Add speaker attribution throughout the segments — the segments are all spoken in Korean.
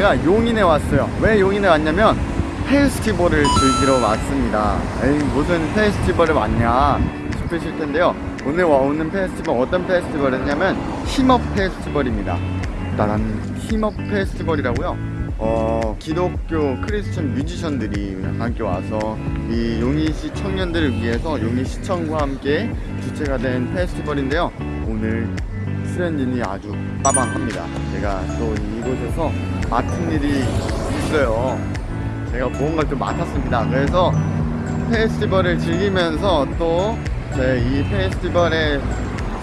Speaker 1: 제가 용인에 왔어요. 왜 용인에 왔냐면 페스티벌을 즐기러 왔습니다. 에이 무슨 페스티벌에 왔냐 싶으실 텐데요. 오늘 와오는 페스티벌 어떤 페스티벌이냐면 힙업 페스티벌입니다. 나는 힙업 페스티벌이라고요. 어, 기독교 크리스천 뮤지션들이 함께 와서 이 용인시 청년들을 위해서 용인시청과 함께 주최가 된 페스티벌인데요. 오늘 수련진이 아주 빠방합니다. 제가 또 이곳에서 맡은 일이 있어요. 제가 무언가를 좀 맡았습니다. 그래서 페스티벌을 즐기면서 또 제 이 페스티벌의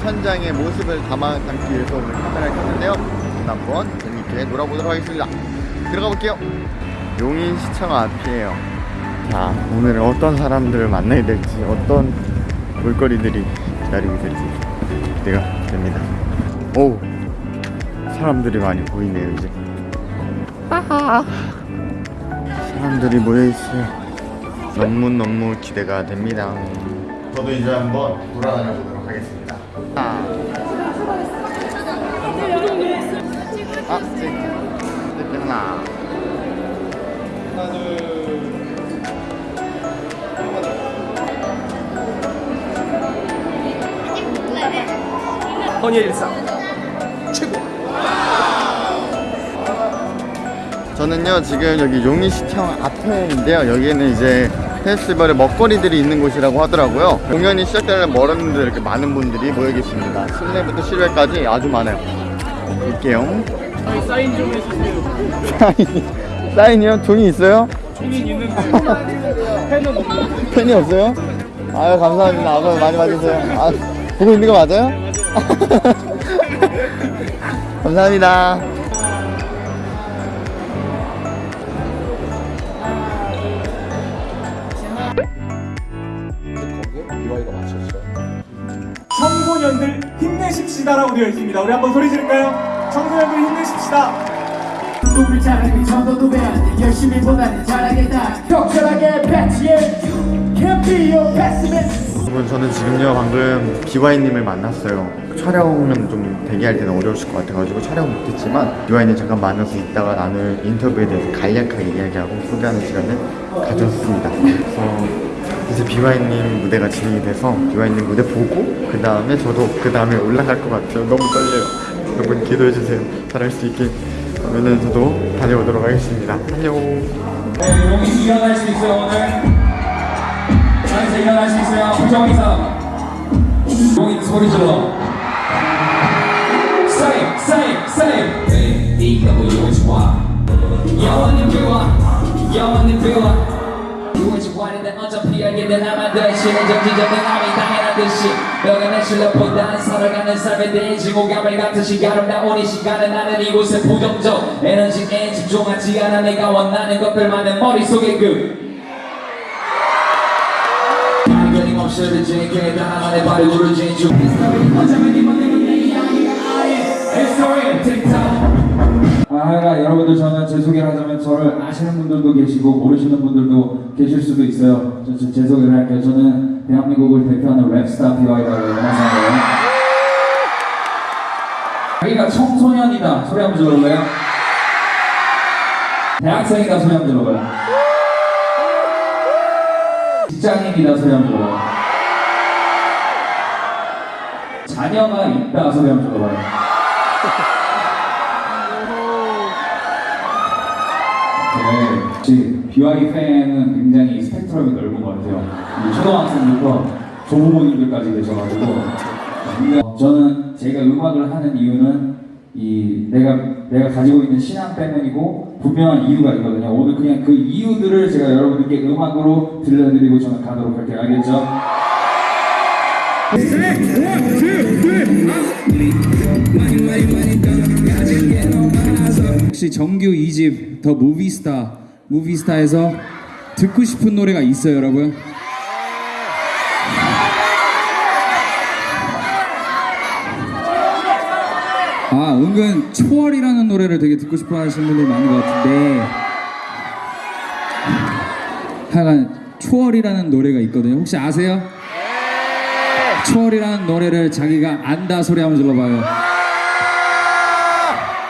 Speaker 1: 현장의 모습을 담아 담기 위해서 오늘 카메라를 켰는데요. 한번 재밌게 놀아보도록 하겠습니다. 들어가 볼게요. 용인 시청 앞이에요. 자, 오늘 어떤 사람들을 만나야 될지, 어떤 볼거리들이 기다리고 있을지 기대가 됩니다. 오, 사람들이 많이 보이네요, 이제. 사람들이 모여있어요. 너무 너무 기대가 됩니다. 저도 이제 한번 돌아다녀 보도록 하겠습니다. 아, 아, 찍, 찍 하나. 하나, 둘.
Speaker 2: 헌의 일상 최고
Speaker 1: 저는요 지금 여기 용인시청 앞에인데요. 여기는 이제 페스티벌의 먹거리들이 있는 곳이라고 하더라고요. 공연이 시작되는 멀었는데 이렇게 많은 분들이 모여 계십니다. 실내부터 실외까지 아주 많아요. 볼게요.
Speaker 2: 저희 사인 좀 해주세요.
Speaker 1: 사인, 사인이요? 종이 있어요?
Speaker 2: 종이 있는데 펜은 없는데
Speaker 1: 펜이 없어요? 아유 감사합니다. 앞으로 많이 봐주세요. 아, 보고 있는 거 맞아요? 감사합니다
Speaker 2: 청소년들 힘내십시다라고 되어 있습니다. 우리 한번 소리 지를까요? 청소년들 힘내십시다.
Speaker 3: 꿈을 잘하기 전도 돼 열심히 보다는 잘하겠다. 혁철하게 패치해. Can't be your pessimist
Speaker 1: 여러분 저는 지금요 방금 비와이님을 만났어요. 촬영은 좀 대기할 때는 어려우실 것 같아가지고 촬영 못했지만 비와이님 잠깐 만나서 있다가 나눌 인터뷰에 대해서 간략하게 이야기하고 소개하는 시간을 가졌습니다. 그래서 이제 비와이님 무대가 진행이 돼서 비와이님 무대 보고 그 다음에 저도 그 다음에 올라갈 것 같아요 너무 떨려요 여러분 기도해주세요 잘할 수 있게 그러면은 저도 다녀오도록 하겠습니다 안녕
Speaker 4: 네, 용이 일어날 수 있어요 오늘. 자리에서 일어날 수 있어요. 부정 이상. 용이 소리 질러. Same, same, same. 네, 네가 뭐 용이 좋아. 영원히 비워, 영원히 비워. 용이 좋아하는데 어차피 알게 된 나만 대신 정지적인 남이 당연한 듯이 내 실력보다 살아가는 삶에 대해 증오감을 같으시 아름다운 이 시간에 나는 이곳에 부정적 에너지에 집중하지 않아 내가 원하는 것들만은 머릿속에 그 없어도 제게 나만의 발을 구르지 중 어쩌면 이번에는 내 이야기가 아예 History TikTok 아, 하여간 여러분들 저는 제 소개를 하자면 저를 아시는 분들도 계시고 모르시는 분들도 계실 수도 있어요. 저, 저, 제 소개를 할게요. 저는 대한민국을 대표하는 랩스타 BY라고 생각해요. 자기가 청소년이다 소리 한번 들어볼래요? 대학생이다 소리 한번 들어봐요. 직장인이다 소리 한번 들어봐요. 자녀가 있다 소리 한번 들어봐요. 네, 혹시 BY 팬은 굉장히 스펙트럼이 넓은 것 같아요. 이 초등학생부터 조부모님들까지 계셔가지고 근데 저는 제가 음악을 하는 이유는 이 내가 내가 가지고 있는 신앙 때문이고 분명한 이유가 있거든요. 오늘 그냥 그 이유들을 제가 여러분들께 음악으로 들려드리고 저는 가도록 할게요. 알겠죠?
Speaker 5: 혹시 정규 2집 The Movie Star Movie Star에서 듣고 싶은 노래가 있어요 여러분? 아 은근 초월이라는 노래를 되게 듣고 싶어 하시는 분들이 많은 것 같은데 하여간
Speaker 4: 초월이라는 노래가 있거든요. 혹시 아세요? 초월이라는 노래를 자기가 안다 소리 한번 질러봐요.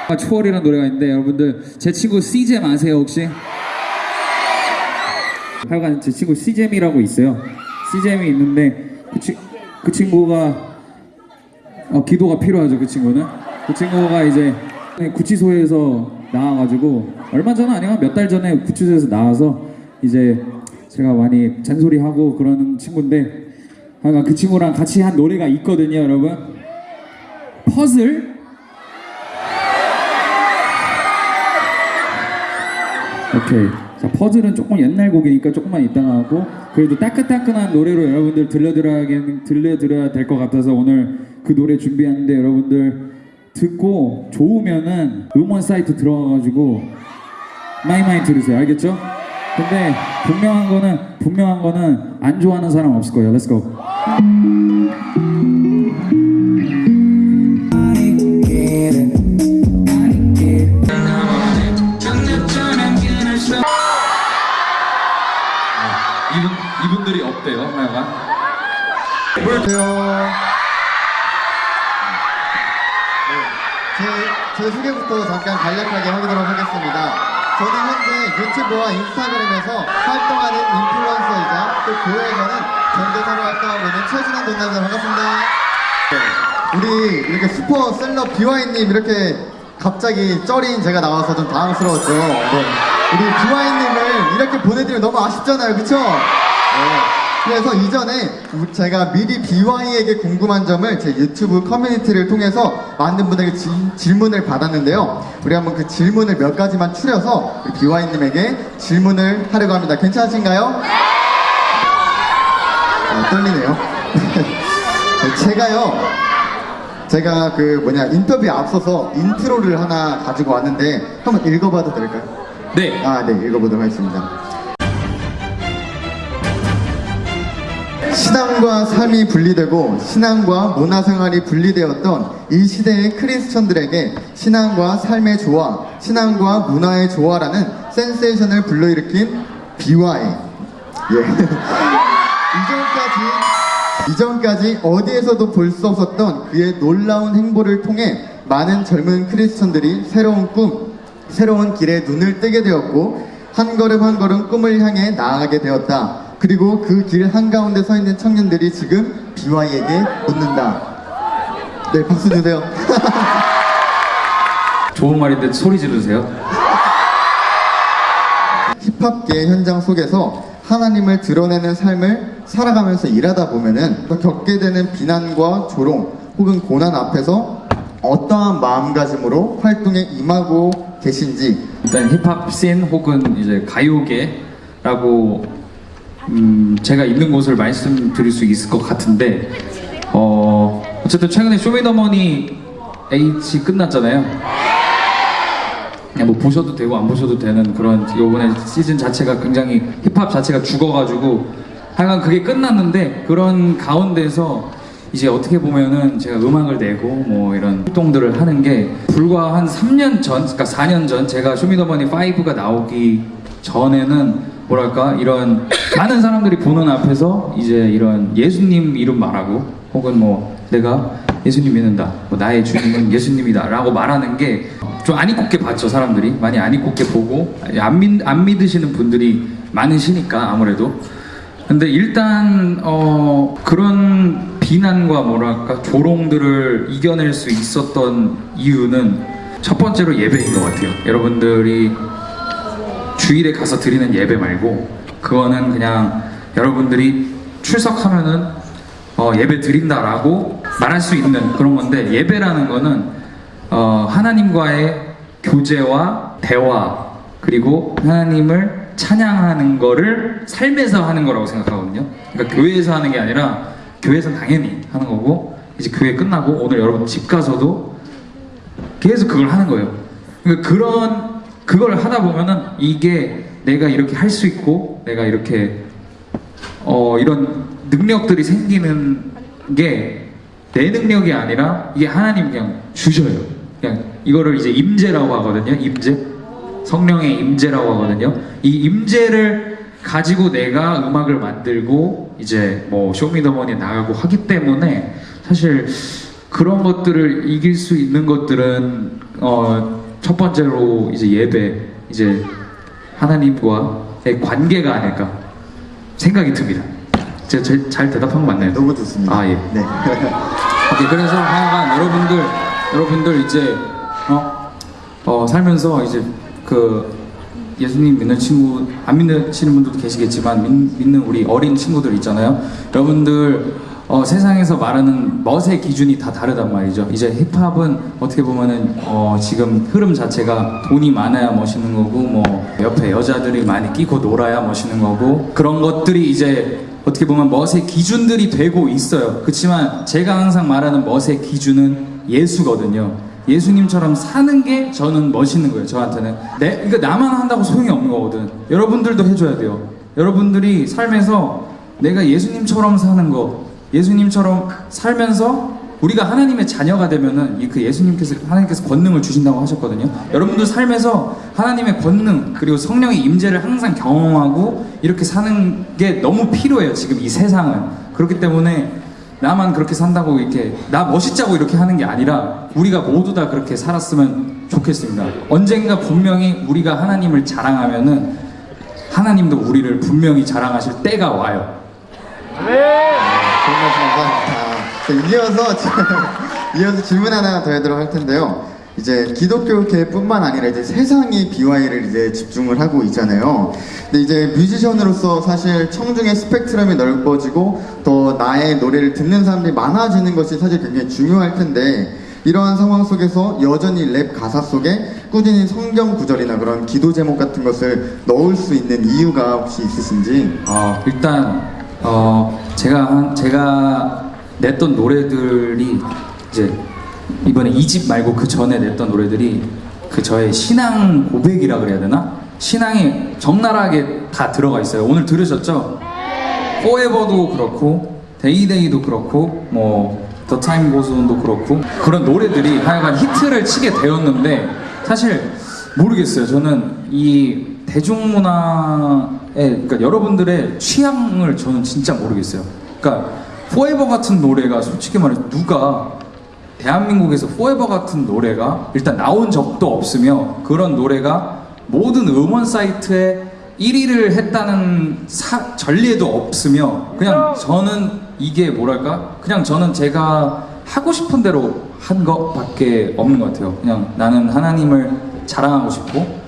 Speaker 4: 아, 초월이라는 노래가 있는데 여러분들 제 친구 CJ 아세요 혹시? 하여간 제 친구 CJ이라고 있어요. CJ이 있는데 그, 치, 그 친구가 어, 기도가 필요하죠 그 친구는. 그 친구가 이제 구치소에서 나와가지고 얼마 전 아니야 몇달 전에 구치소에서 나와서 이제 제가 많이 잔소리하고 그러는 친구인데 하여간 그 친구랑 같이 한 노래가 있거든요 여러분. 퍼즐 오케이. 자, 퍼즐은 조금 옛날 곡이니까 조금만 이따가 하고 그래도 따끈따끈한 노래로 여러분들 들려드려야 들려드려야 될 것 같아서 오늘 그 노래 준비하는데 여러분들 듣고 좋으면은 음원 사이트 들어가가지고 많이 들으세요. 알겠죠? 근데 분명한 거는 분명한 거는 안 좋아하는 사람 없을 거예요. Let's.
Speaker 1: 안녕하세요. 네, 제, 제 소개부터 잠깐 간략하게 하도록 하겠습니다. 저는 현재 유튜브와 인스타그램에서 활동하는 인플루언서이자 또 교회에서는 전도사로 활동하고 있는 최진환 전남자 반갑습니다. 네, 우리 이렇게 슈퍼 셀럽 비와이님 이렇게 갑자기 쩌린 제가 나와서 좀 당황스러웠죠. 네. 우리 비와이님을 이렇게 보내드리면 너무 아쉽잖아요, 그쵸? 네. 그래서 이전에 제가 미리 BewhY에게 궁금한 점을 제 유튜브 커뮤니티를 통해서 많은 분에게 지- 질문을 받았는데요. 우리 한번 그 질문을 몇 가지만 추려서 우리 BewhY님에게 질문을 하려고 합니다. 괜찮으신가요? 아, 떨리네요. 제가요, 제가 그 뭐냐 인터뷰에 앞서서 인트로를 하나 가지고 왔는데 한번 읽어봐도 될까요?
Speaker 4: 네.
Speaker 1: 아, 네, 읽어보도록 하겠습니다. 신앙과 삶이 분리되고 신앙과 문화생활이 분리되었던 이 시대의 크리스천들에게 신앙과 삶의 조화, 신앙과 문화의 조화라는 센세이션을 불러일으킨 BY. 예. 이전까지 이전까지 어디에서도 볼 수 없었던 그의 놀라운 행보를 통해 많은 젊은 크리스천들이 새로운 꿈, 새로운 길에 눈을 뜨게 되었고 한 걸음 한 걸음 꿈을 향해 나아가게 되었다. 그리고 그 길 한가운데 서 있는 청년들이 지금 BY에게 묻는다. 네, 박수 주세요.
Speaker 4: 좋은 말인데 소리 지르세요.
Speaker 1: 힙합계 현장 속에서 하나님을 드러내는 삶을 살아가면서 일하다 보면은 또 겪게 되는 비난과 조롱 혹은 고난 앞에서 어떠한 마음가짐으로 활동에 임하고 계신지
Speaker 4: 일단 힙합 씬 혹은 이제 가요계라고 음, 제가 있는 곳을 말씀드릴 수 있을 것 같은데 어, 어쨌든 최근에 쇼미더머니 H 끝났잖아요. 뭐 보셔도 되고 안 보셔도 되는 그런 요번에 시즌 자체가 굉장히 힙합 자체가 죽어가지고 하여간 그게 끝났는데 그런 가운데서 이제 어떻게 보면은 제가 음악을 내고 뭐 이런 활동들을 하는 게 불과 한 3년 전, 그러니까 4년 전 제가 쇼미더머니 5가 나오기 전에는 뭐랄까 이런 많은 사람들이 보는 앞에서 이제 이런 예수님 이름 말하고 혹은 뭐 내가 예수님 믿는다, 뭐 나의 주님은 예수님이다 라고 말하는 게 좀 안 입곱게 봤죠 사람들이 많이 안 입곱게 보고 안, 믿, 안 믿으시는 분들이 많으시니까 아무래도 근데 일단 어 그런 비난과 뭐랄까 조롱들을 이겨낼 수 있었던 이유는 첫 번째로 예배인 것 같아요. 여러분들이 주일에 가서 드리는 예배 말고 그거는 그냥 여러분들이 출석하면은 어, 예배 드린다라고 말할 수 있는 그런 건데 예배라는 거는 어, 하나님과의 교제와 대화 그리고 하나님을 찬양하는 거를 삶에서 하는 거라고 생각하거든요. 그러니까 교회에서 하는 게 아니라 교회에서 당연히 하는 거고 이제 교회 끝나고 오늘 여러분 집 가서도 계속 그걸 하는 거예요. 그러니까 그런 그걸 하다 보면은 이게 내가 이렇게 할 수 있고 내가 이렇게 어 이런 능력들이 생기는 게 내 능력이 아니라 이게 하나님 그냥 주셔요. 그냥 이거를 이제 임재라고 하거든요. 임재. 성령의 임재라고 하거든요. 이 임재를 가지고 내가 음악을 만들고 이제 뭐 쇼미더머니 나가고 하기 때문에 사실 그런 것들을 이길 수 있는 것들은 어, 첫 번째로 이제 예배 이제 하나님과의 관계가 아닐까 생각이 듭니다. 제가 제- 잘 대답한 거 맞나요?
Speaker 1: 너무 좋습니다.
Speaker 4: 아 예.
Speaker 1: 네.
Speaker 4: 오케이, 그래서 하여간 여러분들 여러분들 이제 어, 어 살면서 이제 그 예수님 믿는 친구 안 믿으시는 분들도 계시겠지만 믿, 믿는 우리 어린 친구들 있잖아요. 여러분들 어, 세상에서 말하는 멋의 기준이 다 다르단 말이죠. 이제 힙합은 어떻게 보면은 어, 지금 흐름 자체가 돈이 많아야 멋있는 거고 뭐 옆에 여자들이 많이 끼고 놀아야 멋있는 거고 그런 것들이 이제 어떻게 보면 멋의 기준들이 되고 있어요. 그렇지만 제가 항상 말하는 멋의 기준은 예수거든요. 예수님처럼 사는 게 저는 멋있는 거예요. 저한테는. 내, 그러니까 나만 한다고 소용이 없는 거거든. 여러분들도 해줘야 돼요. 여러분들이 삶에서 내가 예수님처럼 사는 거, 예수님처럼 살면서 우리가 하나님의 자녀가 되면은 이그 예수님께서 하나님께서 권능을 주신다고 하셨거든요. 여러분들 삶에서 하나님의 권능 그리고 성령의 임재를 항상 경험하고 이렇게 사는 게 너무 필요해요. 지금 이 세상은 그렇기 때문에 나만 그렇게 산다고 이렇게 나 멋있자고 이렇게 하는 게 아니라 우리가 모두 다 그렇게 살았으면 좋겠습니다. 언젠가 분명히 우리가 하나님을 자랑하면은 하나님도 우리를 분명히 자랑하실 때가 와요.
Speaker 1: 말씀 감사합니다. 자, 이어서 지- 이어서 질문 하나 더 해도록 할 텐데요. 이제 기독교계뿐만 아니라 이제 세상이 BY를 이제 집중을 하고 있잖아요. 근데 이제 뮤지션으로서 사실 청중의 스펙트럼이 넓어지고 더 나의 노래를 듣는 사람들이 많아지는 것이 사실 굉장히 중요할 텐데 이러한 상황 속에서 여전히 랩 가사 속에 꾸준히 성경 구절이나 그런 기도 제목 같은 것을 넣을 수 있는 이유가 혹시 있으신지?
Speaker 4: 어, 일단 어, 제가 한 제가 냈던 노래들이 이제 이번에 이 집 말고 그 전에 냈던 노래들이 그 저의 신앙 고백이라 그래야 되나? 신앙이 적나라하게 다 들어가 있어요. 오늘 들으셨죠? Forever도 그렇고 Day Day도 그렇고 뭐 Time Goes On도 그렇고 그런 노래들이 하여간 히트를 치게 되었는데 사실 모르겠어요. 저는 이 대중문화에 그러니까 여러분들의 취향을 저는 진짜 모르겠어요. 그러니까 Forever 같은 노래가 솔직히 말해 서 누가 대한민국에서 Forever 같은 노래가 일단 나온 적도 없으며 그런 노래가 모든 음원 사이트에 1위를 했다는 사- 전례도 없으며 그냥 저는 이게 뭐랄까 그냥 저는 제가 하고 싶은 대로 한 것밖에 없는 것 같아요. 그냥 나는 하나님을 자랑하고 싶고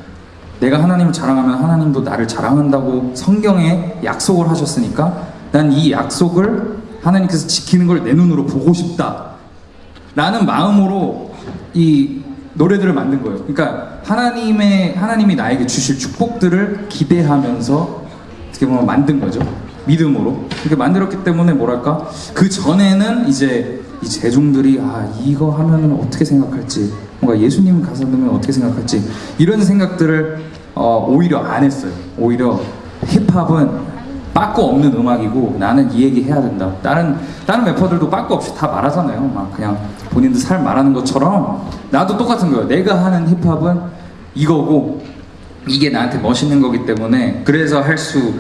Speaker 4: 내가 하나님을 자랑하면 하나님도 나를 자랑한다고 성경에 약속을 하셨으니까 난 이 약속을 하나님께서 지키는 걸 내 눈으로 보고 싶다. 라는 마음으로 이 노래들을 만든 거예요. 그러니까 하나님의 하나님이 나에게 주실 축복들을 기대하면서 어떻게 보면 만든 거죠. 믿음으로 이렇게 만들었기 때문에 뭐랄까 그 전에는 이제 이 대중들이 아 이거 하면은 어떻게 생각할지 뭔가 예수님 가사 넣으면 어떻게 생각할지 이런 생각들을 어, 오히려 안 했어요. 오히려 힙합은 빠꾸 없는 음악이고 나는 이 얘기 해야 된다. 다른 다른 래퍼들도 빠꾸 없이 다 말하잖아요. 막 그냥 본인들 삶 말하는 것처럼 나도 똑같은 거예요. 내가 하는 힙합은 이거고 이게 나한테 멋있는 거기 때문에 그래서 할 수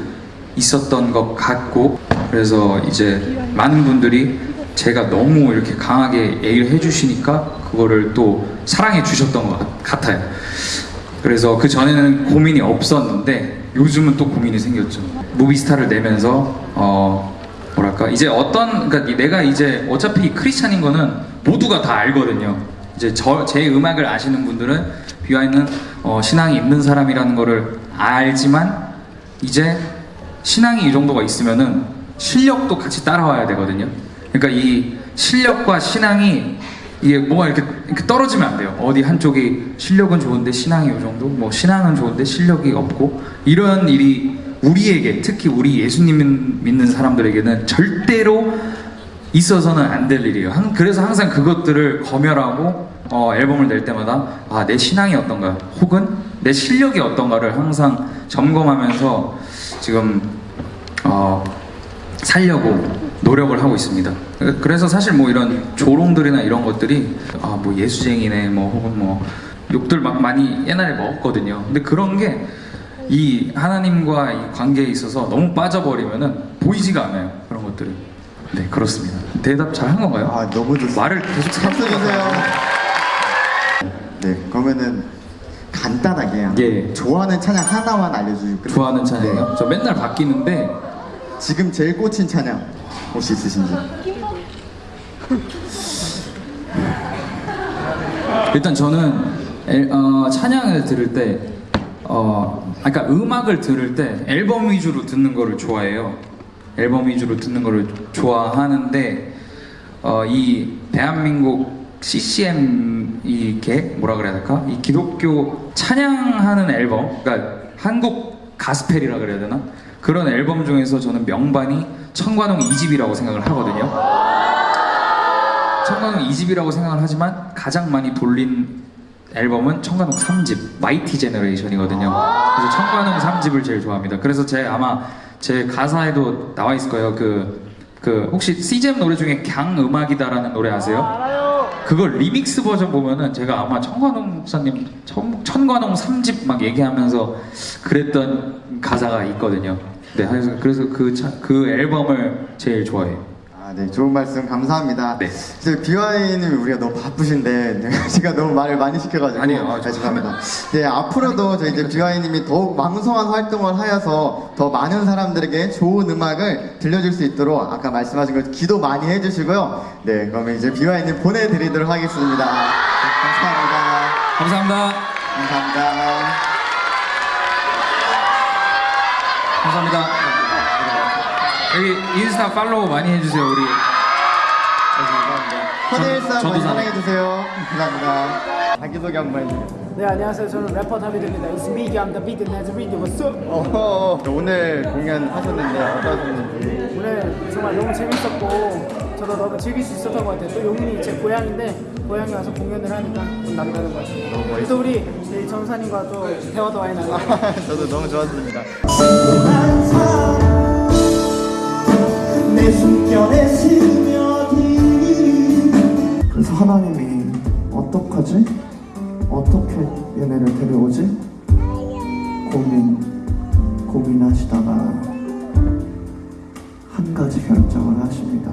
Speaker 4: 있었던 것 같고 그래서 이제 많은 분들이 제가 너무 이렇게 강하게 얘기를 해주시니까 그거를 또 사랑해 주셨던 것 같- 같아요. 그래서 그 전에는 고민이 없었는데 요즘은 또 고민이 생겼죠. Movie Star를 내면서 어 뭐랄까 이제 어떤 그러니까 내가 이제 어차피 크리스찬인 거는 모두가 다 알거든요. 이제 저 제 음악을 아시는 분들은 비와이는 어, 신앙이 있는 사람이라는 거를 알지만 이제 신앙이 이 정도가 있으면은 실력도 같이 따라와야 되거든요. 그러니까 이 실력과 신앙이 이게 뭐가 이렇게, 이렇게 떨어지면 안 돼요. 어디 한쪽이 실력은 좋은데 신앙이 이 정도, 뭐 신앙은 좋은데 실력이 없고 이런 일이 우리에게 특히 우리 예수님 믿는 사람들에게는 절대로 있어서는 안 될 일이에요. 항- 그래서 항상 그것들을 검열하고 어, 앨범을 낼 때마다 아, 내 신앙이 어떤가 혹은 내 실력이 어떤가를 항상 점검하면서 지금 어, 살려고 노력을 하고 있습니다. 그래서 사실 뭐 이런 조롱들이나 이런 것들이 아 뭐 예수쟁이네 뭐 혹은 뭐 욕들 막 많이 옛날에 먹었거든요. 근데 그런 게 이 하나님과 이 관계에 있어서 너무 빠져버리면은 보이지가 않아요 그런 것들이 네 그렇습니다 대답 잘 한 건가요?
Speaker 1: 아 너무 좋습니다.
Speaker 4: 말을 계속
Speaker 1: 박수 주세요. 네, 그러면은 간단하게
Speaker 4: 예.
Speaker 1: 좋아하는 찬양 하나만 알려주시고 끝-
Speaker 4: 좋아하는 찬양이요?
Speaker 1: 네.
Speaker 4: 저 맨날 바뀌는데
Speaker 1: 지금 제일 꽂힌 찬양 혹시 있으신지?
Speaker 4: 일단 저는 엘- 어, 찬양을 들을 때, 어, 아까 음악을 들을 때 앨범 위주로 듣는 거를 좋아해요. 앨범 위주로 듣는 거를 좋아하는데, 어, 이 대한민국 CCM 이게 뭐라 그래야 될까? 이 기독교 찬양하는 앨범, 그러니까 한국 가스펠이라 그래야 되나? 그런 앨범 중에서 저는 명반이 천관웅 2집이라고 생각을 하거든요. 천관웅 2집이라고 생각을 하지만 가장 많이 돌린 앨범은 천관웅 3집 Mighty Generation이거든요. 그래서 천관웅 3집을 제일 좋아합니다. 그래서 제 아마 제 가사에도 나와 있을 거예요. 그, 그 혹시 CGM 노래 중에 강 음악이다라는 노래 아세요? 그걸 리믹스 버전 보면은 제가 아마 청관홍 목사님 청, 천관홍 3집 막 얘기하면서 그랬던 가사가 있거든요. 네, 그래서 그, 차- 그 앨범을 제일 좋아해요.
Speaker 1: 아, 네, 좋은 말씀 감사합니다.
Speaker 4: 네.
Speaker 1: 이제 비와이님 우리가 너무 바쁘신데 네, 제가 너무 말을 많이 시켜가지고
Speaker 4: 아니요, 아,
Speaker 1: 아, 죄송합니다. 네, 앞으로도 저희 이제 비와이님이 더욱 왕성한 활동을 하여서 더 많은 사람들에게 좋은 음악을 들려줄 수 있도록 아까 말씀하신 것 기도 많이 해주시고요. 네, 그러면 이제 비와이님 보내드리도록 하겠습니다. 네, 감사합니다.
Speaker 4: 감사합니다.
Speaker 1: 감사합니다.
Speaker 4: 감사합니다. 여기 인스타 팔로우 많이 해주세요 우리.
Speaker 1: 허니일상
Speaker 4: 저도.
Speaker 1: 사랑해주세요. 감사합니다. 자기소개 한번 해주세요.
Speaker 3: 네 안녕하세요 저는 래퍼 다비드입니다 It's me I'm the beat and read what's up
Speaker 1: 어허, 오늘 공연 하셨는데 어떠셨는지
Speaker 3: 오늘 정말 너무 재밌었고 저도 너무 즐길 수 있었던 것 같아요 또 용인이 제 고향인데 고향에 와서 공연을 하니까 좀 남다른 것
Speaker 1: 멋있어요.
Speaker 3: 또 우리 이 전사님과 또 대화도 많이 나누고
Speaker 1: 저도 너무 좋았습니다.
Speaker 6: 그래서 하나님이 어떡하지? 어떻게 얘네를 데려오지? 고민 고민하시다가 한 가지 결정을 하십니다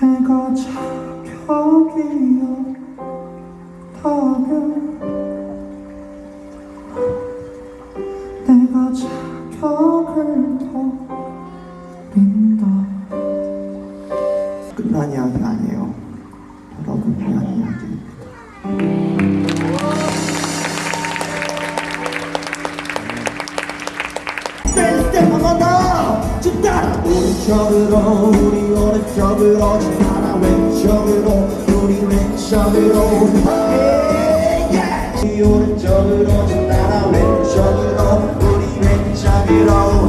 Speaker 6: 해가 자격이 오른쪽으로 우리 오른쪽으로 집하나 왼쪽으로 우리 왼쪽으로 yeah, yeah. 우리 오른쪽으로 집하나 왼쪽으로 우리 왼쪽으로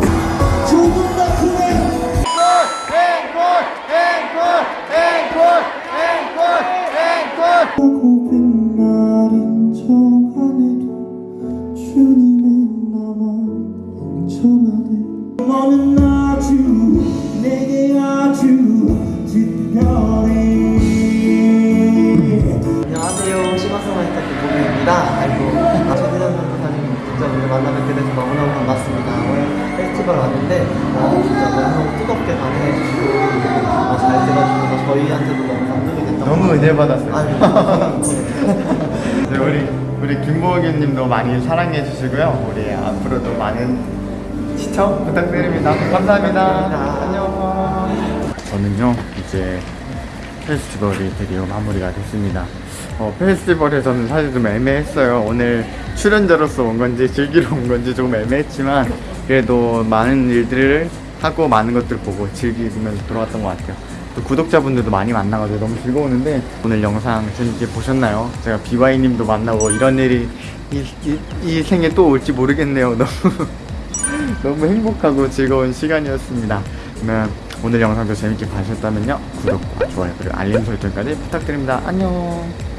Speaker 1: 김보기님도 많이 사랑해 주시고요. 우리 앞으로도 많은 시청 부탁드립니다. 감사합니다. 안녕. 저는요 이제 페스티벌이 드디어 마무리가 됐습니다. 어, 페스티벌에서는 사실 좀 애매했어요. 오늘 출연자로서 온 건지 즐기러 온 건지 조금 애매했지만 그래도 많은 일들을 하고 많은 것들 보고 즐기면서 돌아왔던 것 같아요. 또 구독자분들도 많이 만나가지고 너무 즐거웠는데 오늘 영상 재밌게 보셨나요? 제가 비와이님도 만나고 이런 일이 이, 이, 이 생에 또 올지 모르겠네요. 너무 너무 행복하고 즐거운 시간이었습니다. 그러면 오늘 영상도 재밌게 봐주셨다면요 구독과 좋아요 그리고 알림 설정까지 부탁드립니다. 안녕.